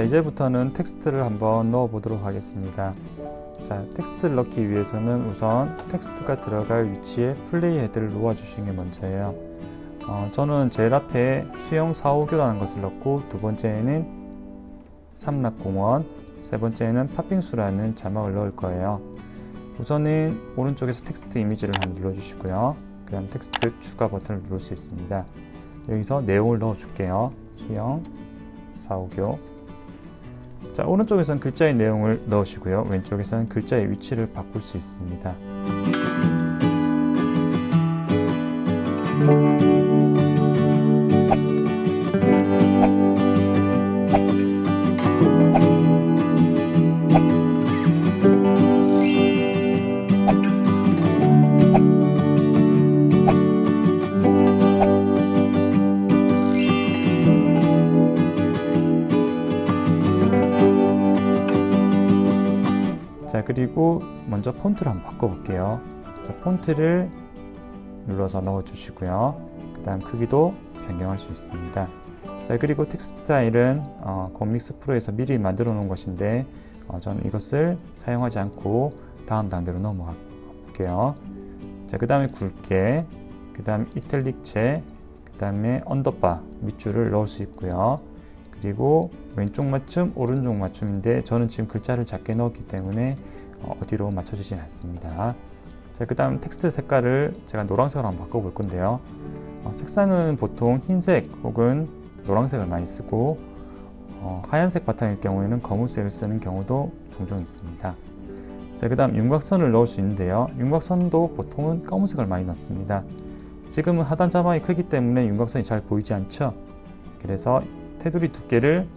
자 이제부터는 텍스트를 한번 넣어 보도록 하겠습니다. 자 텍스트를 넣기 위해서는 우선 텍스트가 들어갈 위치에 play head를 놓아 주시는 게 먼저예요. 어, 저는 제일 앞에 수영 4호교라는 것을 넣고 두 번째에는 삼락공원 세 번째에는 팥빙수라는 자막을 넣을 거예요. 우선은 오른쪽에서 텍스트 이미지를 한번 눌러 주시고요. 그 다음 텍스트 추가 버튼을 누를 수 있습니다. 여기서 내용을 넣어 줄게요. 수영 4호교 자 오른쪽에서는 글자의 내용을 넣으시고요. 왼쪽에서는 글자의 위치를 바꿀 수 있습니다 그리고 먼저 폰트를 한번 바꿔볼게요. 자, 폰트를 눌러서 넣어 주시고요. 그 다음 크기도 변경할 수 있습니다. 자 그리고 텍스트 스타일은 어, 곰믹스 프로에서 미리 만들어 놓은 것인데 어, 저는 이것을 사용하지 않고 다음 단계로 넘어가 볼게요. 자 그 다음에 굵게 그 다음 이탈릭체 그 다음에 underbar 밑줄을 넣을 수 있고요 그리고 왼쪽 맞춤, 오른쪽 맞춤인데 저는 지금 글자를 작게 넣었기 때문에 어, 어디로 맞춰주진 않습니다. 자, 그 다음 텍스트 색깔을 제가 노란색으로 한번 바꿔볼 건데요. 어, 색상은 보통 흰색 혹은 노란색을 많이 쓰고 어, 하얀색 바탕일 경우에는 검은색을 쓰는 경우도 종종 있습니다. 자, 그 다음 윤곽선을 넣을 수 있는데요. 윤곽선도 보통은 검은색을 많이 넣습니다. 지금은 하단 자막이 크기 때문에 윤곽선이 잘 보이지 않죠? 그래서 테두리 두께를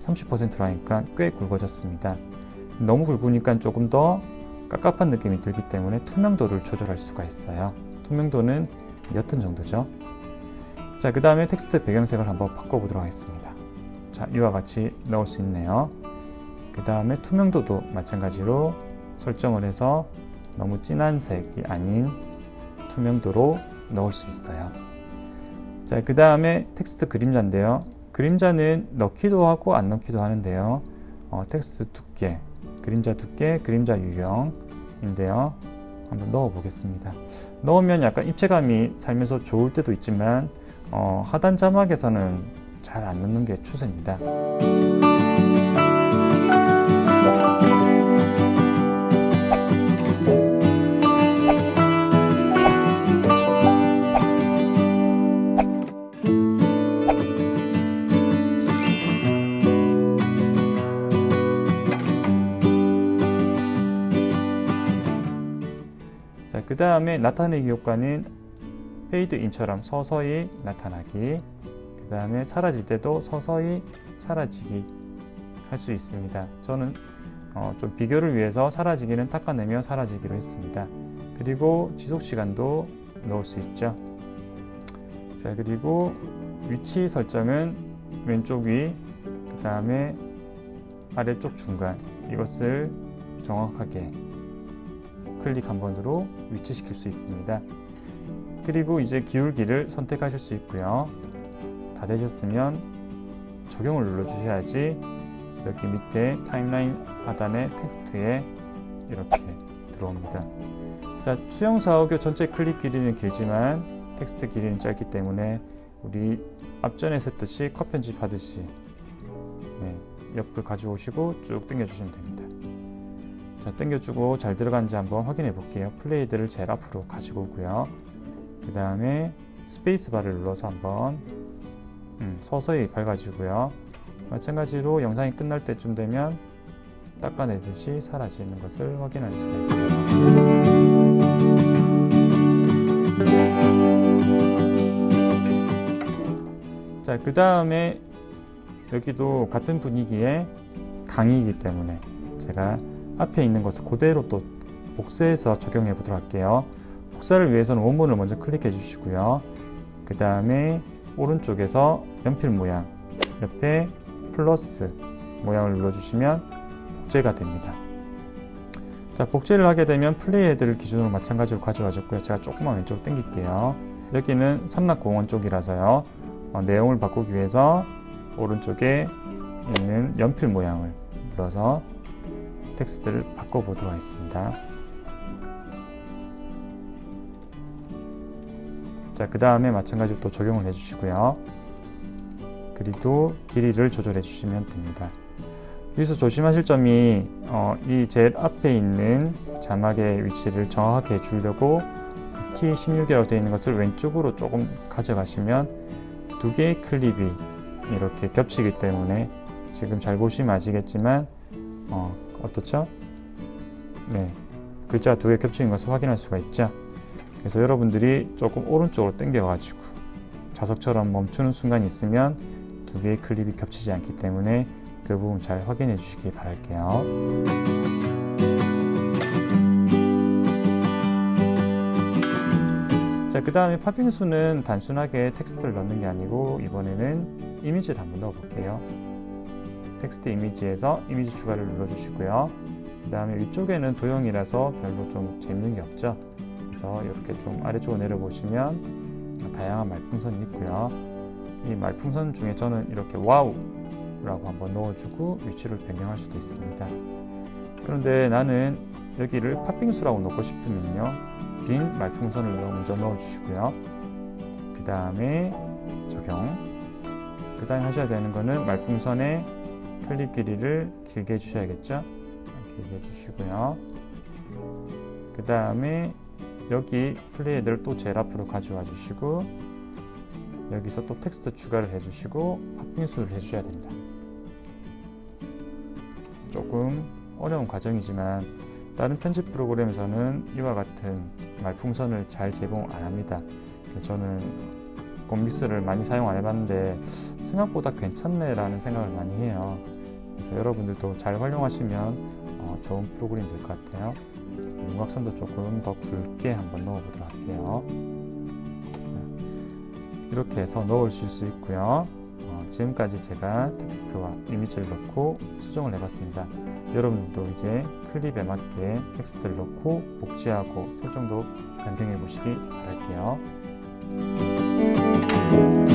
30%로 하니까 꽤 굵어졌습니다. 너무 굵으니까 조금 더 깝깝한 느낌이 들기 때문에 투명도를 조절할 수가 있어요. 투명도는 옅은 정도죠. 자, 그 다음에 텍스트 배경색을 한번 바꿔보도록 하겠습니다. 자, 이와 같이 넣을 수 있네요. 그 다음에 투명도도 마찬가지로 설정을 해서 너무 진한 색이 아닌 투명도로 넣을 수 있어요. 자, 그 다음에 텍스트 그림자인데요. 그림자는 넣기도 하고 안 넣기도 하는데요. 어, 텍스트 두께, 그림자 두께, 그림자 유형인데요. 한번 넣어 보겠습니다. 넣으면 약간 입체감이 살면서 좋을 때도 있지만 어, 하단 자막에서는 잘 안 넣는 게 추세입니다. 자, 그 다음에 나타내기 효과는 페이드 인처럼 서서히 나타나기 그 다음에 사라질 때도 서서히 사라지기 할 수 있습니다. 저는 어, 좀 비교를 위해서 사라지기는 닦아내며 사라지기로 했습니다. 그리고 지속시간도 넣을 수 있죠. 자 그리고 위치 설정은 왼쪽 위, 그 다음에 아래쪽 중간 이것을 정확하게 클릭 한 번으로 위치시킬 수 있습니다. 그리고 이제 기울기를 선택하실 수 있고요. 다 되셨으면 적용을 눌러주셔야지 여기 밑에 timeline 하단의 텍스트에 이렇게 들어옵니다. 자, 수영 4호교 전체 클립 길이는 길지만 텍스트 길이는 짧기 때문에 우리 앞전에 했듯이 컷 편집하듯이 네, 옆을 가져오시고 쭉 당겨주시면 됩니다. 자, 당겨주고 잘 들어간지 한번 확인해 볼게요. play head를 제일 앞으로 가지고 오고요. 그 다음에 스페이스 바를 눌러서 한번 음, 서서히 밝아지고요. 마찬가지로 영상이 끝날 때쯤 되면 닦아내듯이 사라지는 것을 확인할 수가 있어요. 자, 그 다음에 여기도 같은 분위기의 강의이기 때문에 제가 앞에 있는 것을 그대로 또 복사해서 적용해 보도록 할게요. 복사를 위해서는 원본을 먼저 클릭해 주시고요. 그 다음에 오른쪽에서 연필 모양 옆에 플러스 모양을 눌러주시면 복제가 됩니다. 자, 복제를 하게 되면 플레이 헤드를 기준으로 마찬가지로 가져와줬고요. 제가 조금만 왼쪽으로 당길게요. 여기는 삼락공원 쪽이라서요. 어, 내용을 바꾸기 위해서 오른쪽에 있는 연필 모양을 눌러서 텍스트를 바꿔보도록 하겠습니다. 자, 그 다음에 마찬가지로 또 적용을 해주시고요. 그리고 길이를 조절해 주시면 됩니다. 여기서 조심하실 점이 어, 이 제일 앞에 있는 자막의 위치를 정확하게 주려고 T16이라고 되어 있는 것을 왼쪽으로 조금 가져가시면 두 개의 클립이 이렇게 겹치기 때문에 지금 잘 보시면 아시겠지만 어, 어떻죠? 네, 글자가 두개 겹치는 것을 확인할 수가 있죠. 그래서 여러분들이 조금 오른쪽으로 당겨가지고 자석처럼 멈추는 순간이 있으면 두 개의 클립이 겹치지 않기 때문에 그 부분 잘 확인해 주시기 바랄게요. 자, 그 다음에 팥빙수는 단순하게 텍스트를 넣는 게 아니고 이번에는 이미지를 한번 넣어 볼게요. 텍스트 이미지에서 이미지 추가를 눌러주시고요. 그 다음에 위쪽에는 도형이라서 별로 좀 재밌는 게 없죠. 그래서 이렇게 좀 아래쪽으로 내려보시면 다양한 말풍선이 있고요. 이 말풍선 중에 저는 이렇게 와우라고 한번 넣어주고 위치를 변경할 수도 있습니다. 그런데 나는 여기를 팥빙수라고 넣고 싶으면요. 빈 말풍선을 먼저 넣어주시고요. 그 다음에 적용. 그 다음에 하셔야 되는 거는 말풍선의 클립 길이를 길게 해주셔야겠죠. 길게 해주시고요. 그 다음에 여기 플레이 헤드를 또 제일 앞으로 가져와 주시고 여기서 또 텍스트 추가를 해주시고 팥빙수를 해주셔야 됩니다. 조금 어려운 과정이지만 다른 편집 프로그램에서는 이와 같은 말풍선을 잘 제공 안 합니다. 저는 곰믹스를 많이 사용 안 해봤는데 생각보다 괜찮네 라는 생각을 많이 해요. 그래서 여러분들도 잘 활용하시면 어, 좋은 프로그램이 될 것 같아요. 윤곽선도 조금 더 굵게 한번 넣어 보도록 할게요. 이렇게 해서 넣으실 수 있고요. 어, 지금까지 제가 텍스트와 이미지를 넣고 수정을 해봤습니다. 여러분들도 이제 클립에 맞게 텍스트를 넣고 복제하고 설정도 변경해 보시기 바랄게요. Thank you.